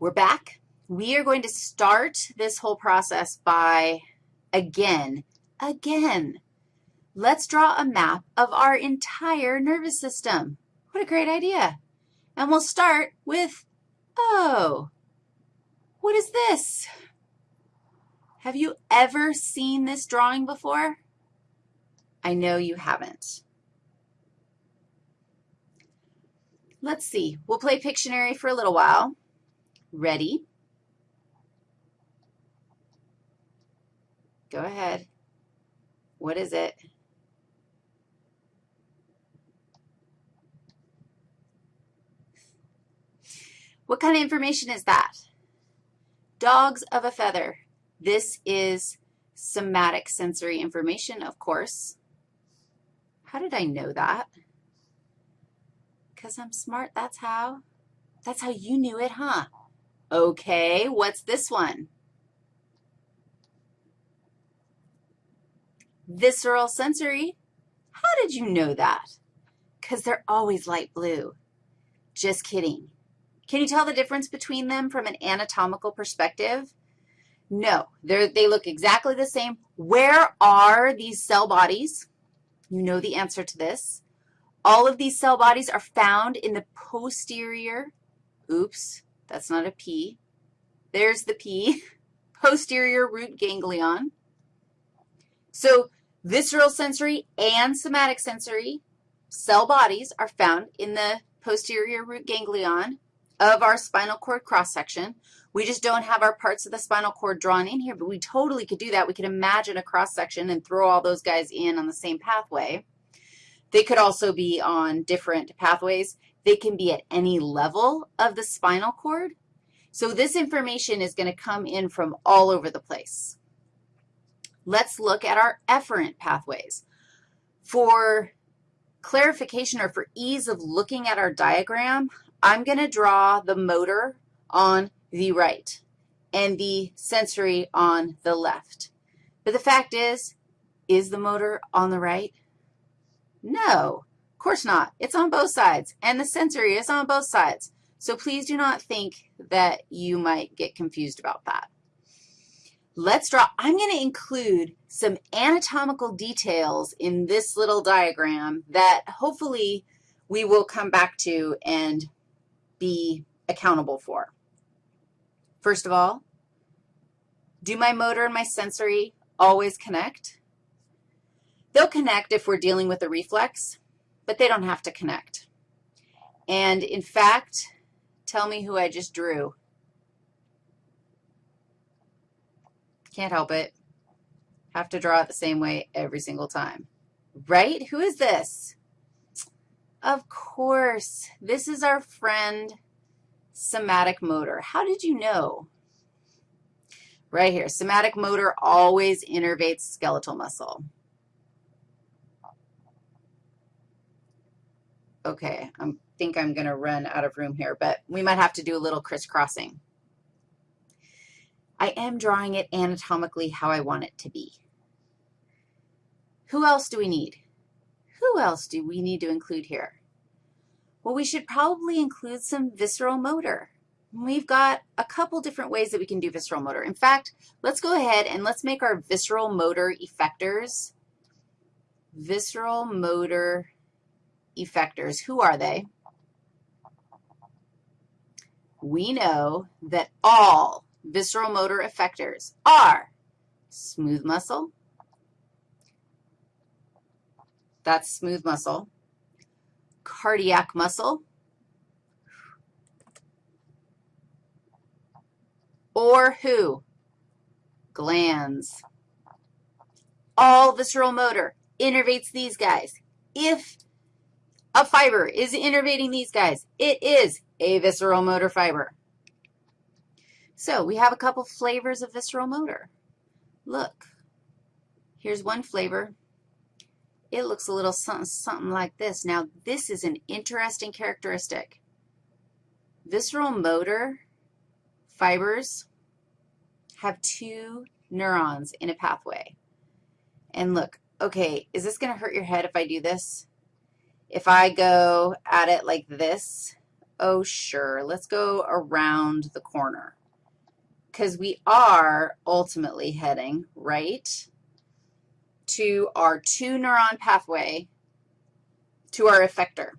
We're back. We are going to start this whole process by, again, again, let's draw a map of our entire nervous system. What a great idea. And we'll start with, oh, what is this? Have you ever seen this drawing before? I know you haven't. Let's see. We'll play Pictionary for a little while. Ready? Go ahead. What is it? What kind of information is that? Dogs of a feather. This is somatic sensory information, of course. How did I know that? Because I'm smart, that's how. That's how you knew it, huh? Okay, what's this one? Visceral sensory. How did you know that? Because they're always light blue. Just kidding. Can you tell the difference between them from an anatomical perspective? No, they they look exactly the same. Where are these cell bodies? You know the answer to this. All of these cell bodies are found in the posterior, oops, that's not a P. There's the P, posterior root ganglion. So visceral sensory and somatic sensory cell bodies are found in the posterior root ganglion of our spinal cord cross-section. We just don't have our parts of the spinal cord drawn in here, but we totally could do that. We could imagine a cross-section and throw all those guys in on the same pathway. They could also be on different pathways. They can be at any level of the spinal cord. So this information is going to come in from all over the place. Let's look at our efferent pathways. For clarification or for ease of looking at our diagram, I'm going to draw the motor on the right and the sensory on the left. But the fact is, is the motor on the right? No, of course not. It's on both sides, and the sensory is on both sides. So please do not think that you might get confused about that. Let's draw. I'm going to include some anatomical details in this little diagram that hopefully we will come back to and be accountable for. First of all, do my motor and my sensory always connect? They'll connect if we're dealing with a reflex, but they don't have to connect. And in fact, tell me who I just drew. Can't help it. Have to draw it the same way every single time. Right? Who is this? Of course. This is our friend somatic motor. How did you know? Right here. Somatic motor always innervates skeletal muscle. Okay, I think I'm going to run out of room here, but we might have to do a little crisscrossing. I am drawing it anatomically how I want it to be. Who else do we need? Who else do we need to include here? Well, we should probably include some visceral motor. We've got a couple different ways that we can do visceral motor. In fact, let's go ahead and let's make our visceral motor effectors. Visceral motor effectors. Who are they? We know that all visceral motor effectors are smooth muscle, that's smooth muscle, cardiac muscle, or who? Glands. All visceral motor innervates these guys. If a fiber is innervating these guys. It is a visceral motor fiber. So we have a couple flavors of visceral motor. Look, here's one flavor. It looks a little something, something like this. Now, this is an interesting characteristic. Visceral motor fibers have two neurons in a pathway. And look, okay, is this going to hurt your head if I do this? If I go at it like this, oh, sure, let's go around the corner because we are ultimately heading right to our two-neuron pathway to our effector.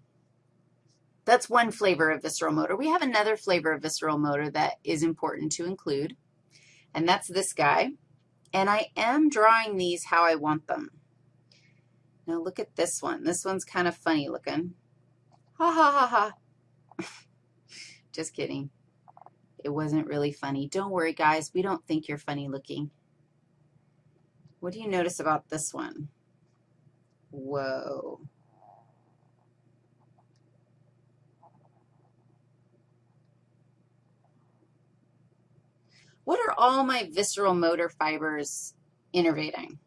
That's one flavor of visceral motor. We have another flavor of visceral motor that is important to include, and that's this guy. And I am drawing these how I want them. Now look at this one. This one's kind of funny looking. Ha, ha, ha, ha. Just kidding. It wasn't really funny. Don't worry, guys. We don't think you're funny looking. What do you notice about this one? Whoa. What are all my visceral motor fibers innervating?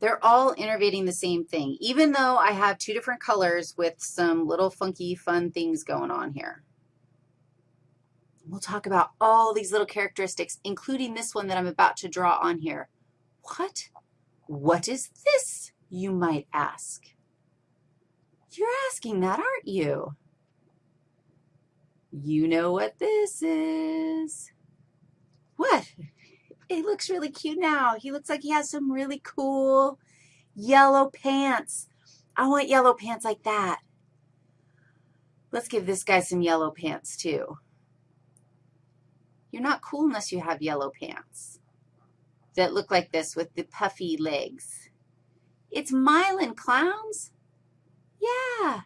They're all innervating the same thing, even though I have two different colors with some little funky fun things going on here. We'll talk about all these little characteristics, including this one that I'm about to draw on here. What? What is this, you might ask? You're asking that, aren't you? You know what this is. What? It looks really cute now. He looks like he has some really cool yellow pants. I want yellow pants like that. Let's give this guy some yellow pants, too. You're not cool unless you have yellow pants that look like this with the puffy legs. It's myelin, clowns. Yeah,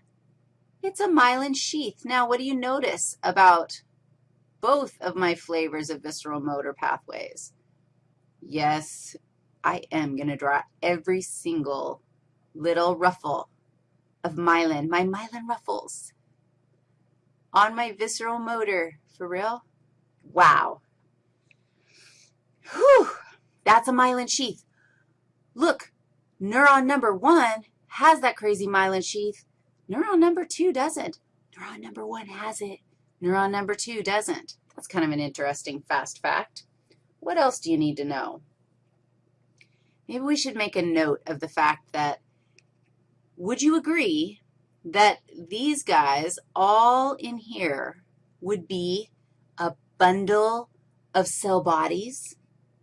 it's a myelin sheath. Now, what do you notice about both of my flavors of visceral motor pathways? Yes, I am going to draw every single little ruffle of myelin, my myelin ruffles on my visceral motor. For real? Wow. Whew, that's a myelin sheath. Look, neuron number one has that crazy myelin sheath. Neuron number two doesn't. Neuron number one has it. Neuron number two doesn't. That's kind of an interesting fast fact. What else do you need to know? Maybe we should make a note of the fact that would you agree that these guys all in here would be a bundle of cell bodies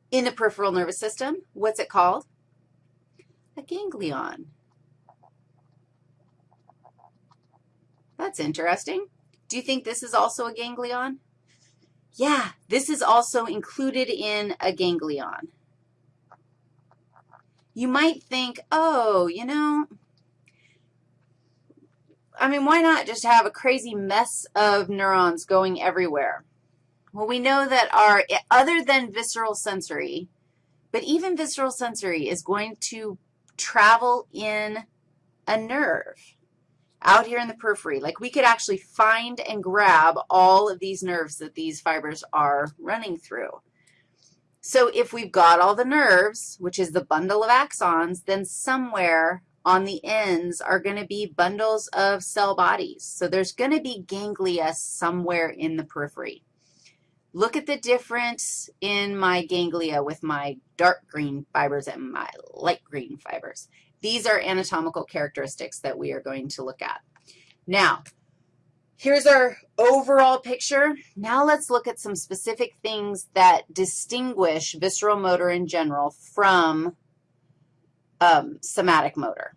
in the peripheral nervous system? What's it called? A ganglion. That's interesting. Do you think this is also a ganglion? Yeah, this is also included in a ganglion. You might think, oh, you know, I mean, why not just have a crazy mess of neurons going everywhere? Well, we know that our, other than visceral sensory, but even visceral sensory is going to travel in a nerve out here in the periphery. Like we could actually find and grab all of these nerves that these fibers are running through. So if we've got all the nerves, which is the bundle of axons, then somewhere on the ends are going to be bundles of cell bodies. So there's going to be ganglia somewhere in the periphery. Look at the difference in my ganglia with my dark green fibers and my light green fibers. These are anatomical characteristics that we are going to look at. Now, here's our overall picture. Now let's look at some specific things that distinguish visceral motor in general from um, somatic motor.